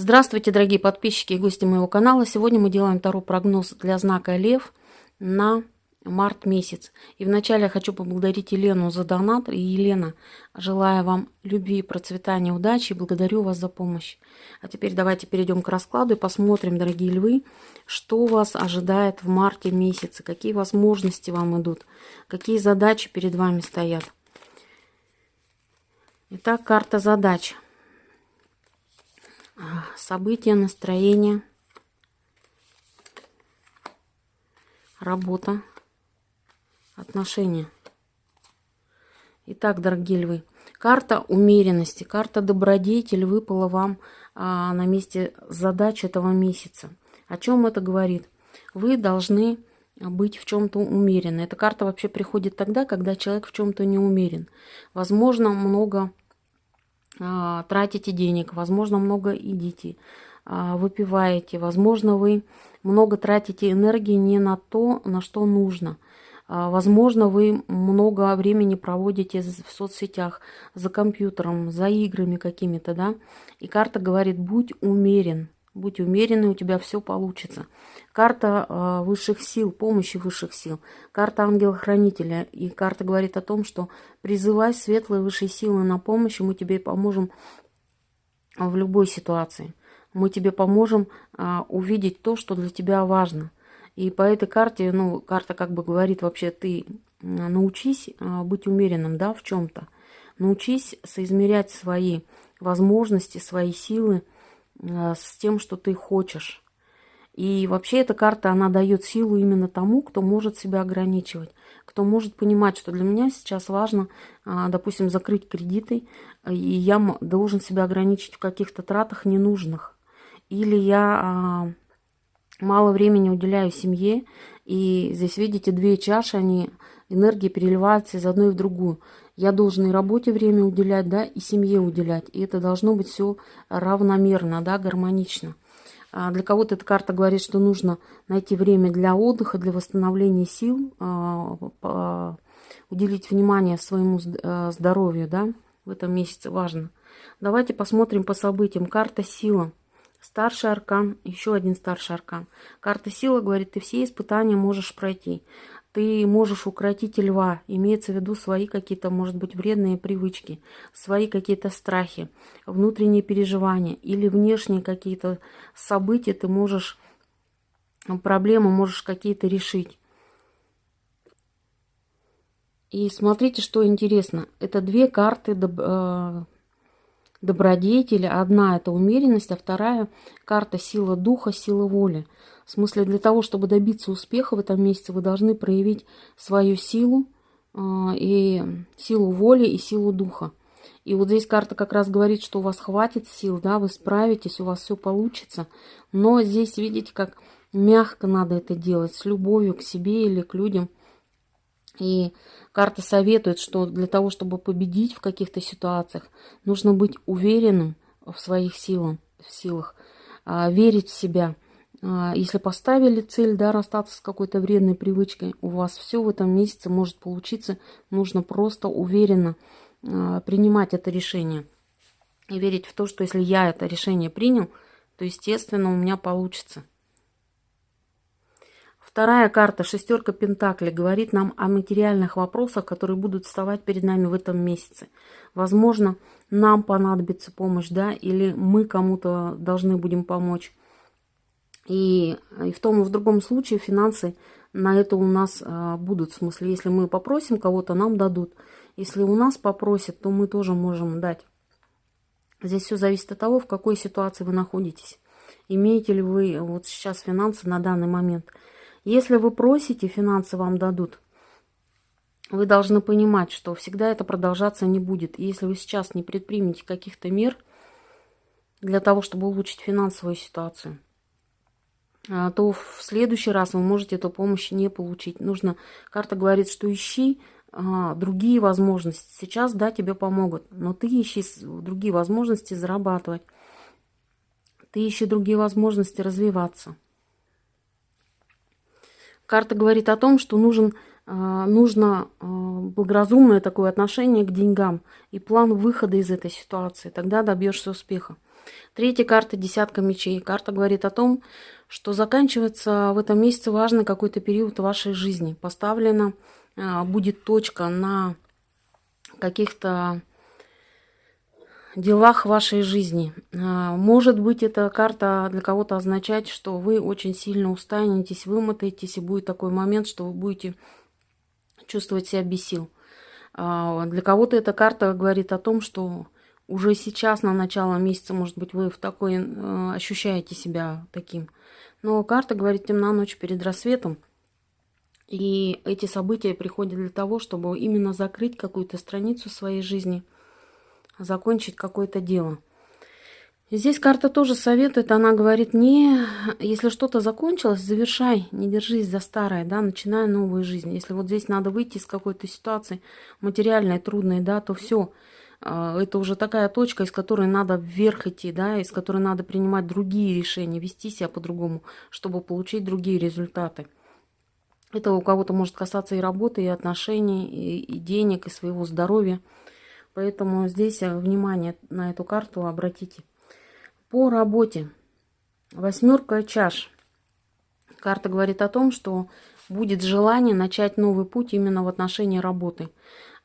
Здравствуйте, дорогие подписчики и гости моего канала. Сегодня мы делаем второй прогноз для знака Лев на март месяц. И вначале я хочу поблагодарить Елену за донат. И, Елена, желаю вам любви, процветания, удачи благодарю вас за помощь. А теперь давайте перейдем к раскладу и посмотрим, дорогие львы, что вас ожидает в марте месяце, какие возможности вам идут, какие задачи перед вами стоят. Итак, карта задач – события, настроение, работа, отношения. Итак, дорогие львы, карта умеренности, карта добродетель выпала вам а, на месте задач этого месяца. О чем это говорит? Вы должны быть в чем-то умерены. Эта карта вообще приходит тогда, когда человек в чем-то не умерен. Возможно, много а, тратите денег, возможно, много едите, а, выпиваете, возможно, вы много тратите энергии не на то, на что нужно. А, возможно, вы много времени проводите в соцсетях, за компьютером, за играми какими-то, да. И карта говорит, будь умерен, Будь умеренный, у тебя все получится. Карта э, высших сил, помощи высших сил. Карта ангела-хранителя. И карта говорит о том, что призывай светлые высшие силы на помощь, и мы тебе поможем в любой ситуации. Мы тебе поможем э, увидеть то, что для тебя важно. И по этой карте, ну, карта как бы говорит вообще, ты научись э, быть умеренным, да, в чем-то. Научись соизмерять свои возможности, свои силы, с тем, что ты хочешь. И вообще эта карта, она дает силу именно тому, кто может себя ограничивать, кто может понимать, что для меня сейчас важно, а, допустим, закрыть кредиты, и я должен себя ограничить в каких-то тратах ненужных. Или я а, мало времени уделяю семье, и здесь, видите, две чаши, они, энергия переливается из одной в другую. Я должен и работе время уделять, да, и семье уделять. И это должно быть все равномерно, да, гармонично. А для кого-то эта карта говорит, что нужно найти время для отдыха, для восстановления сил, а, уделить внимание своему э, здоровью, да, в этом месяце важно. Давайте посмотрим по событиям. Карта сила. Старший аркан, еще один старший аркан. Карта сила говорит, ты все испытания можешь пройти ты можешь укротить льва, имеется в виду свои какие-то, может быть, вредные привычки, свои какие-то страхи, внутренние переживания или внешние какие-то события ты можешь, проблемы можешь какие-то решить. И смотрите, что интересно. Это две карты доб э, добродетеля. Одна это умеренность, а вторая карта сила духа, сила воли. В смысле, для того, чтобы добиться успеха в этом месяце, вы должны проявить свою силу, а, и силу воли, и силу духа. И вот здесь карта как раз говорит, что у вас хватит сил, да, вы справитесь, у вас все получится. Но здесь, видите, как мягко надо это делать, с любовью к себе или к людям. И карта советует, что для того, чтобы победить в каких-то ситуациях, нужно быть уверенным в своих силах, в силах а, верить в себя – если поставили цель, да, расстаться с какой-то вредной привычкой, у вас все в этом месяце может получиться. Нужно просто уверенно а, принимать это решение. И верить в то, что если я это решение принял, то, естественно, у меня получится. Вторая карта, шестерка Пентакли, говорит нам о материальных вопросах, которые будут вставать перед нами в этом месяце. Возможно, нам понадобится помощь, да, или мы кому-то должны будем помочь. И, и в том и в другом случае финансы на это у нас а, будут. В смысле, если мы попросим кого-то, нам дадут. Если у нас попросят, то мы тоже можем дать. Здесь все зависит от того, в какой ситуации вы находитесь. Имеете ли вы вот сейчас финансы на данный момент. Если вы просите, финансы вам дадут. Вы должны понимать, что всегда это продолжаться не будет. И если вы сейчас не предпримете каких-то мер для того, чтобы улучшить финансовую ситуацию, то в следующий раз вы можете эту помощь не получить. Нужно, карта говорит, что ищи а, другие возможности. Сейчас, да, тебе помогут, но ты ищи другие возможности зарабатывать. Ты ищи другие возможности развиваться. Карта говорит о том, что нужен, а, нужно благоразумное такое отношение к деньгам и план выхода из этой ситуации. Тогда добьешься успеха. Третья карта – десятка мечей. Карта говорит о том, что заканчивается в этом месяце важный какой-то период вашей жизни. Поставлена а, будет точка на каких-то делах вашей жизни. А, может быть, эта карта для кого-то означать, что вы очень сильно устанетесь, вымотаетесь, и будет такой момент, что вы будете чувствовать себя без сил. А, для кого-то эта карта говорит о том, что уже сейчас, на начало месяца, может быть, вы в такой э, ощущаете себя таким. Но карта говорит темна ночь перед рассветом. И эти события приходят для того, чтобы именно закрыть какую-то страницу своей жизни – закончить какое-то дело. Здесь карта тоже советует, она говорит, не, если что-то закончилось, завершай, не держись за старое, да, начинай новую жизнь. Если вот здесь надо выйти из какой-то ситуации материальной, трудной, да, то все, это уже такая точка, из которой надо вверх идти, да, из которой надо принимать другие решения, вести себя по-другому, чтобы получить другие результаты. Это у кого-то может касаться и работы, и отношений, и, и денег, и своего здоровья. Поэтому здесь э, внимание на эту карту обратите. По работе. Восьмерка чаш. Карта говорит о том, что будет желание начать новый путь именно в отношении работы.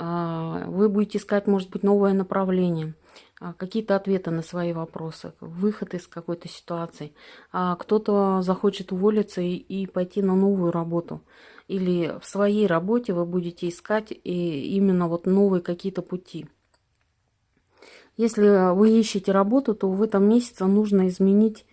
А, вы будете искать, может быть, новое направление, а, какие-то ответы на свои вопросы, выход из какой-то ситуации. А кто-то захочет уволиться и пойти на новую работу. Или в своей работе вы будете искать именно вот новые какие-то пути. Если вы ищете работу, то в этом месяце нужно изменить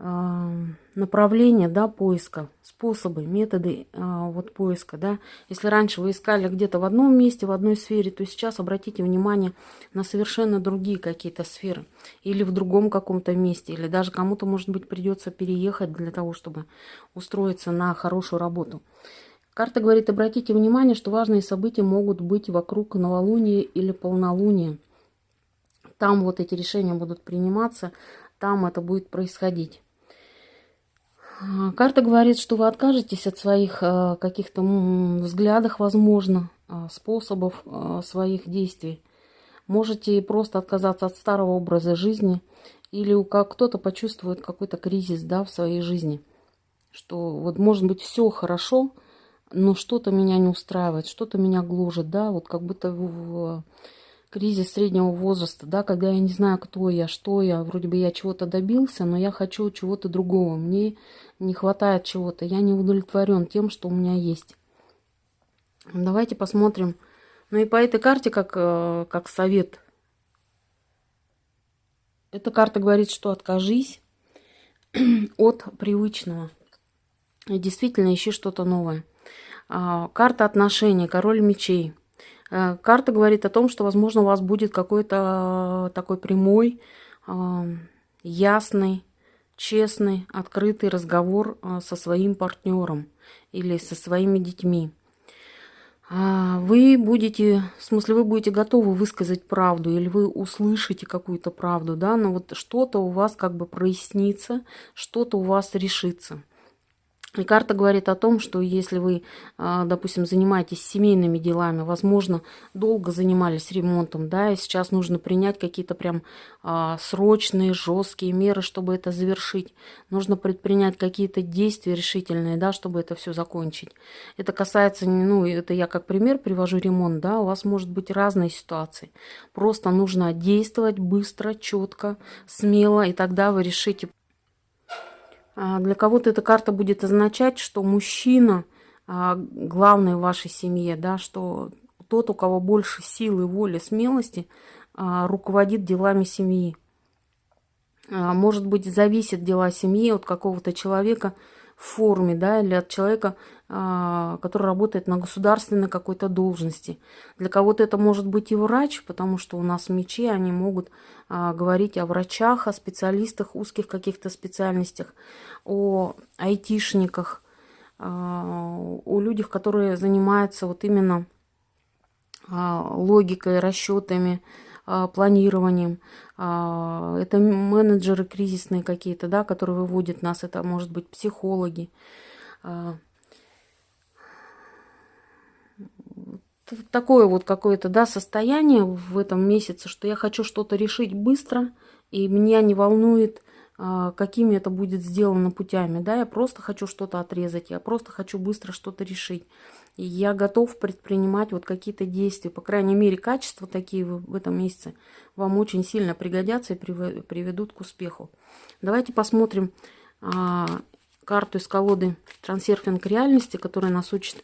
э, направление да, поиска, способы, методы э, вот поиска. Да. Если раньше вы искали где-то в одном месте, в одной сфере, то сейчас обратите внимание на совершенно другие какие-то сферы. Или в другом каком-то месте, или даже кому-то, может быть, придется переехать для того, чтобы устроиться на хорошую работу. Карта говорит, обратите внимание, что важные события могут быть вокруг новолуния или полнолуния. Там вот эти решения будут приниматься, там это будет происходить. А, карта говорит, что вы откажетесь от своих э, каких-то взглядов, возможно, а, способов а, своих действий. Можете просто отказаться от старого образа жизни или как кто-то почувствует какой-то кризис да, в своей жизни. Что вот может быть все хорошо, но что-то меня не устраивает, что-то меня гложет, да, вот как будто в, кризис среднего возраста, да, когда я не знаю, кто я, что я, вроде бы я чего-то добился, но я хочу чего-то другого, мне не хватает чего-то, я не удовлетворен тем, что у меня есть. Давайте посмотрим. Ну и по этой карте, как, э, как совет, эта карта говорит, что откажись от привычного. И действительно ищи что-то новое. А, карта отношений, король мечей – карта говорит о том, что, возможно, у вас будет какой-то э, такой прямой, э, ясный, честный, открытый разговор со своим партнером или со своими детьми. Вы будете, в смысле, вы будете готовы высказать правду, или вы услышите какую-то правду, да, но вот что-то у вас как бы прояснится, что-то у вас решится. И карта говорит о том, что если вы, а, допустим, занимаетесь семейными делами, возможно, долго занимались ремонтом, да, и сейчас нужно принять какие-то прям а, срочные, жесткие меры, чтобы это завершить. Нужно предпринять какие-то действия решительные, да, чтобы это все закончить. Это касается, ну, это я как пример привожу ремонт, да, у вас может быть разные ситуации. Просто нужно действовать быстро, четко, смело, и тогда вы решите для кого-то эта карта будет означать, что мужчина а, главный в вашей семье, да, что тот, у кого больше силы, воли, смелости, а, руководит делами семьи. Может быть, зависит дела семьи от какого-то человека форме, да, или от человека, а, который работает на государственной какой-то должности. Для кого-то это может быть и врач, потому что у нас мечи, они могут а, говорить о врачах, о специалистах, узких каких-то специальностях, о айтишниках, а, о людях, которые занимаются вот именно логикой, расчетами, планированием. Это менеджеры кризисные какие-то, да, которые выводят нас. Это может быть психологи такое вот какое-то да, состояние в этом месяце, что я хочу что-то решить быстро и меня не волнует, а, какими это будет сделано путями. Да, я просто хочу что-то отрезать, я просто хочу быстро что-то решить. И я готов предпринимать вот какие-то действия. По крайней мере, качества такие в этом месяце вам очень сильно пригодятся и приведут к успеху. Давайте посмотрим а, карту из колоды трансерфинг реальности, которая нас учит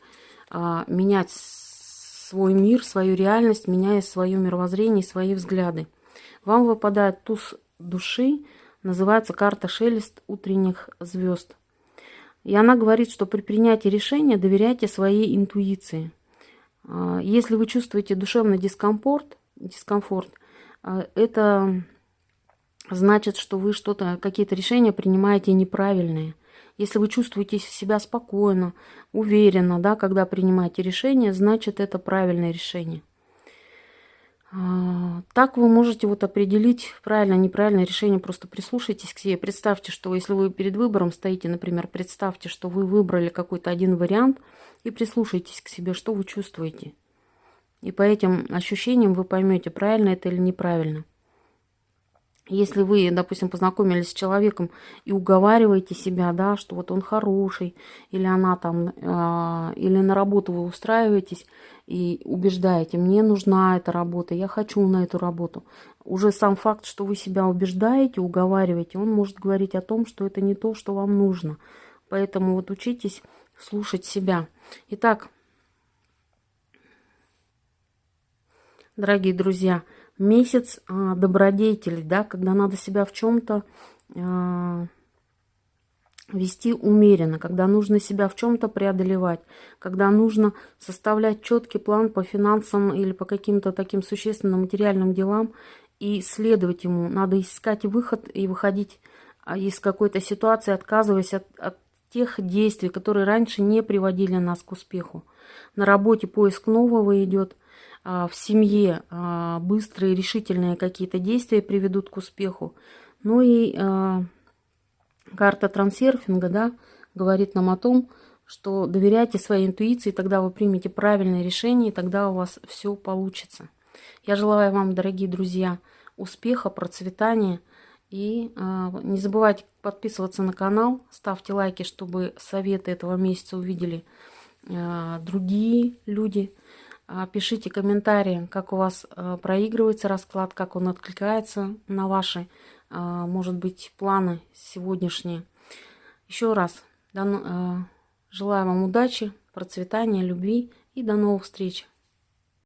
а, менять свой мир, свою реальность, меняя свое мировоззрение, свои взгляды. Вам выпадает туз души, называется карта шелест утренних звезд. И она говорит, что при принятии решения доверяйте своей интуиции. А, если вы чувствуете душевный дискомфорт, дискомфорт а, это значит, что вы что-то, какие-то решения принимаете неправильные. Если вы чувствуете себя спокойно, уверенно, да, когда принимаете решение, значит, это правильное решение. А, так вы можете вот определить правильное, неправильное решение. Просто прислушайтесь к себе. Представьте, что если вы перед выбором стоите, например, представьте, что вы выбрали какой-то один вариант и прислушайтесь к себе, что вы чувствуете. И по этим ощущениям вы поймете, правильно это или неправильно. Если вы, допустим, познакомились с человеком и уговариваете себя, да, что вот он хороший, или она там, э, или на работу вы устраиваетесь и убеждаете, мне нужна эта работа, я хочу на эту работу. Уже сам факт, что вы себя убеждаете, уговариваете, он может говорить о том, что это не то, что вам нужно. Поэтому вот учитесь слушать себя. Итак, дорогие друзья, месяц а, добродетелей, да, когда надо себя в чем-то а, вести умеренно, когда нужно себя в чем-то преодолевать, когда нужно составлять четкий план по финансам или по каким-то таким существенным материальным делам и следовать ему. Надо искать выход и выходить а, из какой-то ситуации, отказываясь от, от тех действий, которые раньше не приводили нас к успеху. На работе поиск нового идет – а, в семье а, быстрые, решительные какие-то действия приведут к успеху. Ну и а, карта трансерфинга, да, говорит нам о том, что доверяйте своей интуиции, тогда вы примете правильное решение, и тогда у вас все получится. Я желаю вам, дорогие друзья, успеха, процветания. И э, не забывайте подписываться на канал, ставьте лайки, чтобы советы этого месяца увидели э, другие люди. А, пишите комментарии, как у вас проигрывается расклад, как он откликается на ваши, может быть, планы сегодняшние. Еще раз желаю вам удачи, процветания, любви и до новых встреч.